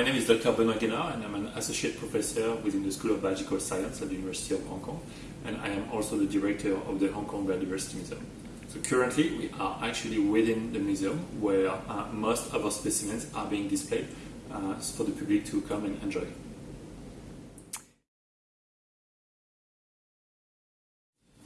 name is Dr. Benoit Guénard and I'm an associate professor within the School of Biological Science at the University of Hong Kong and I am also the director of the Hong Kong Biodiversity Museum. So currently we are actually within the museum where uh, most of our specimens are being displayed uh, for the public to come and enjoy.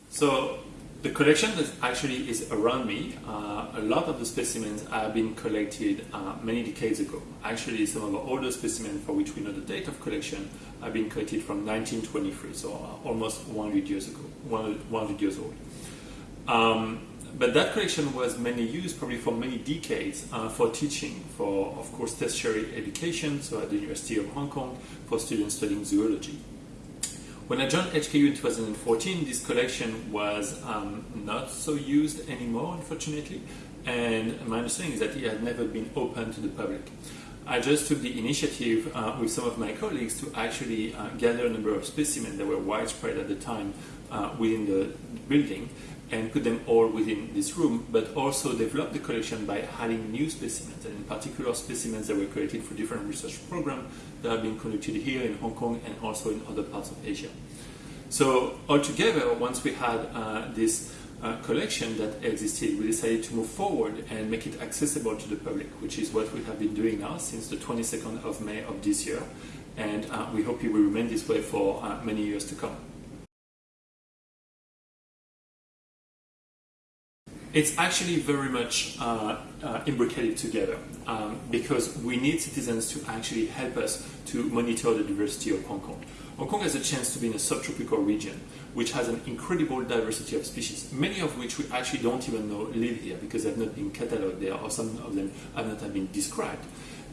So the collection that actually is around me, uh, a lot of the specimens have been collected uh, many decades ago. Actually, some of the older specimens for which we know the date of collection have been collected from 1923, so uh, almost 100 years ago, 100 years old. Um, but that collection was mainly used probably for many decades uh, for teaching, for of course tertiary education, so at the University of Hong Kong, for students studying zoology. When I joined HKU in 2014, this collection was um, not so used anymore, unfortunately, and my understanding is that it had never been open to the public. I just took the initiative uh, with some of my colleagues to actually uh, gather a number of specimens that were widespread at the time uh, within the building and put them all within this room, but also develop the collection by adding new specimens, and in particular specimens that were created for different research programs that have been conducted here in Hong Kong and also in other parts of Asia. So altogether, once we had uh, this uh, collection that existed, we decided to move forward and make it accessible to the public, which is what we have been doing now since the 22nd of May of this year, and uh, we hope it will remain this way for uh, many years to come. It's actually very much uh, uh, imbricated together um, because we need citizens to actually help us to monitor the diversity of Hong Kong. Hong Kong has a chance to be in a subtropical region which has an incredible diversity of species, many of which we actually don't even know live here because they have not been catalogued there or some of them have not been described.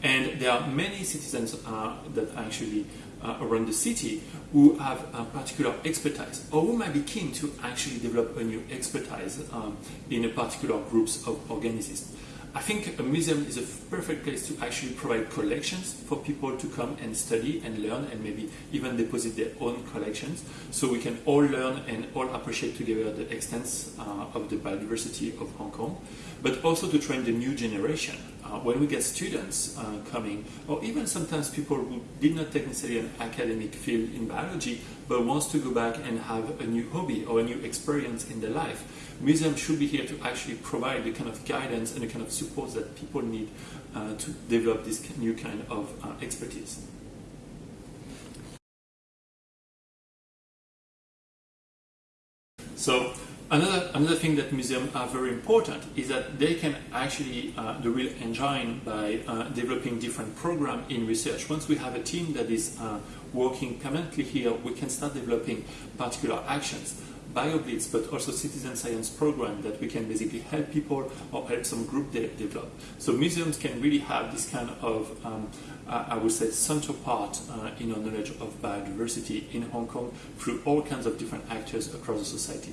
And there are many citizens uh, that actually uh, around the city who have a particular expertise or who might be keen to actually develop a new expertise um, in a particular groups of organisms. I think a museum is a perfect place to actually provide collections for people to come and study and learn and maybe even deposit their own collections so we can all learn and all appreciate together the extent uh, of the biodiversity of Hong Kong, but also to train the new generation. Uh, when we get students uh, coming, or even sometimes people who did not take necessarily an academic field in biology, but wants to go back and have a new hobby or a new experience in their life, museums should be here to actually provide the kind of guidance and the kind of support that people need uh, to develop this new kind of uh, expertise. So another, another thing that museums are very important is that they can actually uh, the real engine by uh, developing different programs in research. Once we have a team that is uh, working permanently here, we can start developing particular actions. BioBlitz, but also citizen science program that we can basically help people or help some group de develop. So museums can really have this kind of, um, I would say, central part uh, in our knowledge of biodiversity in Hong Kong through all kinds of different actors across the society.